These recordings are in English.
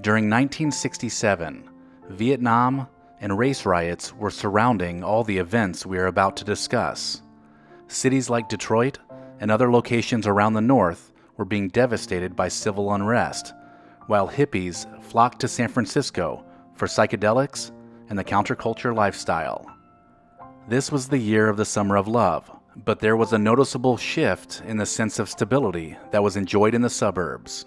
During 1967, Vietnam and race riots were surrounding all the events we are about to discuss. Cities like Detroit and other locations around the North were being devastated by civil unrest, while hippies flocked to San Francisco for psychedelics and the counterculture lifestyle. This was the year of the Summer of Love, but there was a noticeable shift in the sense of stability that was enjoyed in the suburbs.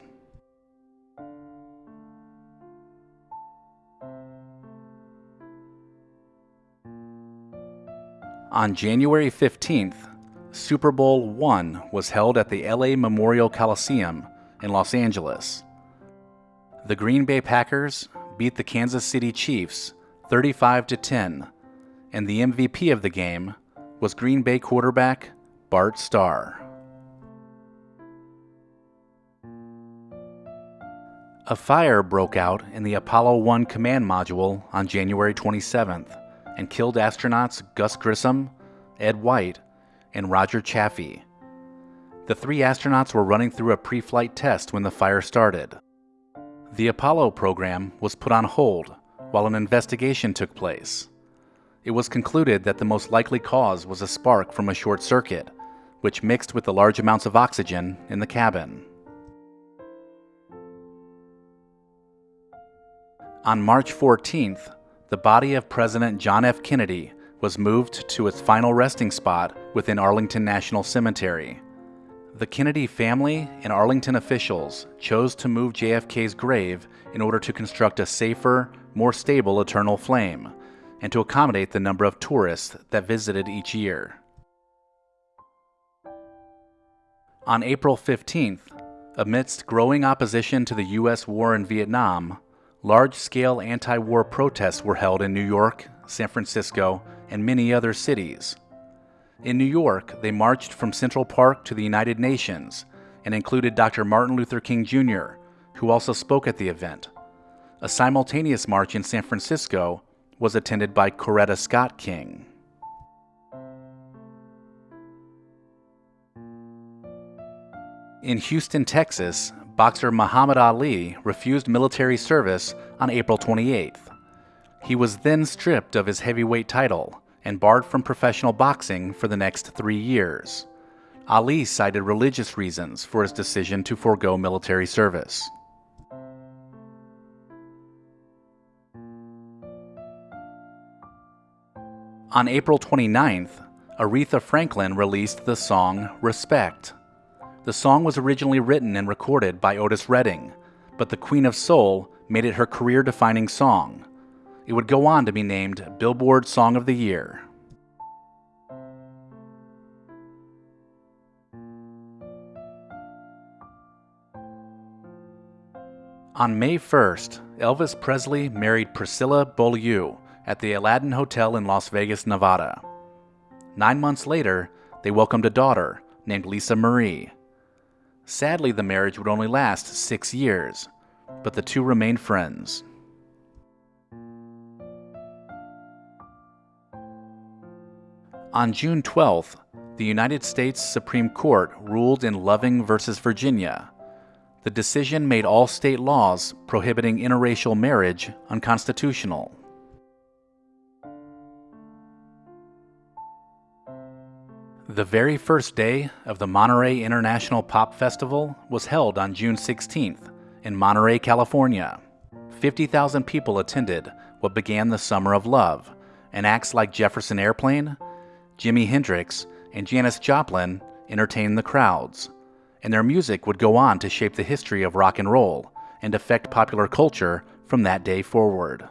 On January 15th, Super Bowl I was held at the LA Memorial Coliseum in Los Angeles. The Green Bay Packers beat the Kansas City Chiefs 35 to 10, and the MVP of the game was Green Bay quarterback Bart Starr. A fire broke out in the Apollo 1 command module on January 27th and killed astronauts Gus Grissom, Ed White, and Roger Chaffee. The three astronauts were running through a pre flight test when the fire started. The Apollo program was put on hold while an investigation took place. It was concluded that the most likely cause was a spark from a short circuit, which mixed with the large amounts of oxygen in the cabin. On March 14th, the body of President John F. Kennedy was moved to its final resting spot within Arlington National Cemetery. The Kennedy family and Arlington officials chose to move JFK's grave in order to construct a safer, more stable eternal flame, and to accommodate the number of tourists that visited each year. On April 15th, amidst growing opposition to the U.S. war in Vietnam, large scale anti war protests were held in New York, San Francisco, and many other cities. In New York, they marched from Central Park to the United Nations and included Dr. Martin Luther King Jr., who also spoke at the event. A simultaneous march in San Francisco was attended by Coretta Scott King. In Houston, Texas, boxer Muhammad Ali refused military service on April 28th. He was then stripped of his heavyweight title and barred from professional boxing for the next three years. Ali cited religious reasons for his decision to forego military service. On April 29th, Aretha Franklin released the song Respect. The song was originally written and recorded by Otis Redding, but the Queen of Soul made it her career defining song. It would go on to be named Billboard Song of the Year. On May 1st, Elvis Presley married Priscilla Beaulieu at the Aladdin Hotel in Las Vegas, Nevada. Nine months later, they welcomed a daughter named Lisa Marie. Sadly, the marriage would only last six years, but the two remained friends. On June 12th, the United States Supreme Court ruled in Loving v. Virginia. The decision made all state laws prohibiting interracial marriage unconstitutional. The very first day of the Monterey International Pop Festival was held on June 16th in Monterey, California. 50,000 people attended what began the Summer of Love, and acts like Jefferson Airplane, Jimi Hendrix, and Janis Joplin entertained the crowds, and their music would go on to shape the history of rock and roll and affect popular culture from that day forward.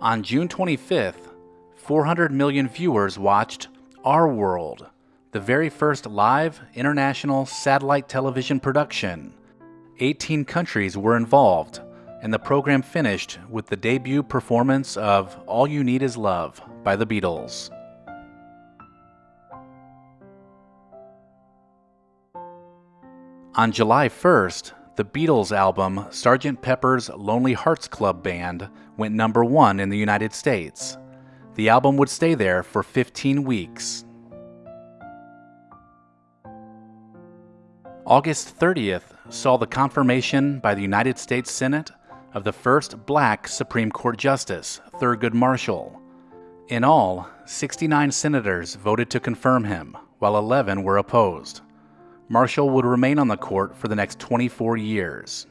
On June 25th, 400 million viewers watched Our World the very first live international satellite television production. 18 countries were involved, and the program finished with the debut performance of All You Need Is Love by the Beatles. On July 1st, the Beatles album Sgt. Pepper's Lonely Hearts Club Band went number one in the United States. The album would stay there for 15 weeks. August 30th saw the confirmation by the United States Senate of the first black Supreme Court Justice, Thurgood Marshall. In all, 69 senators voted to confirm him, while 11 were opposed. Marshall would remain on the court for the next 24 years.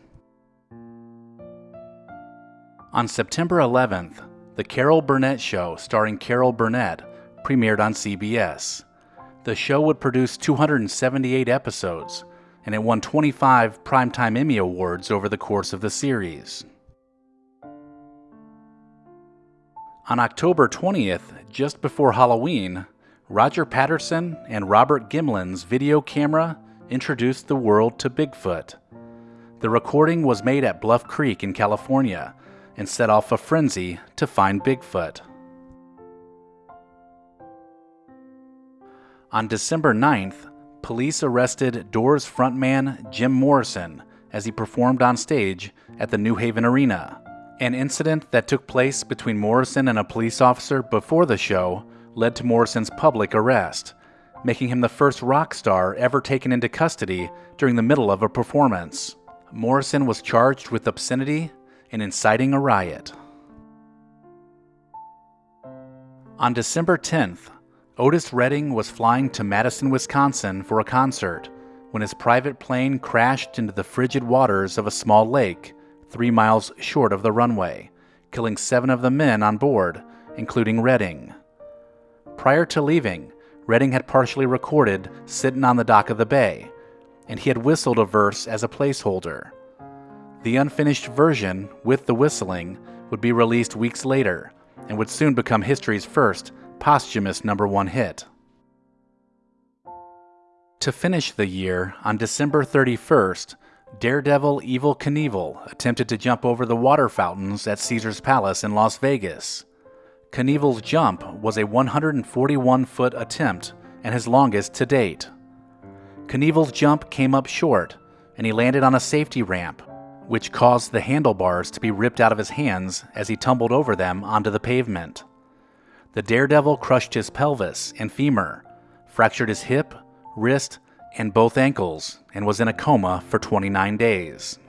On September 11th, The Carol Burnett Show, starring Carol Burnett, premiered on CBS. The show would produce 278 episodes, and it won 25 Primetime Emmy Awards over the course of the series. On October 20th, just before Halloween, Roger Patterson and Robert Gimlin's video camera introduced the world to Bigfoot. The recording was made at Bluff Creek in California and set off a frenzy to find Bigfoot. On December 9th, police arrested Doors frontman Jim Morrison as he performed on stage at the New Haven Arena. An incident that took place between Morrison and a police officer before the show led to Morrison's public arrest, making him the first rock star ever taken into custody during the middle of a performance. Morrison was charged with obscenity and inciting a riot. On December 10th, Otis Redding was flying to Madison, Wisconsin for a concert when his private plane crashed into the frigid waters of a small lake three miles short of the runway, killing seven of the men on board, including Redding. Prior to leaving, Redding had partially recorded Sitting on the Dock of the Bay, and he had whistled a verse as a placeholder. The unfinished version, with the whistling, would be released weeks later and would soon become history's first posthumous number one hit. To finish the year, on December 31st, Daredevil Evel Knievel attempted to jump over the water fountains at Caesar's Palace in Las Vegas. Knievel's jump was a 141 foot attempt and his longest to date. Knievel's jump came up short, and he landed on a safety ramp, which caused the handlebars to be ripped out of his hands as he tumbled over them onto the pavement. The daredevil crushed his pelvis and femur, fractured his hip, wrist, and both ankles, and was in a coma for 29 days.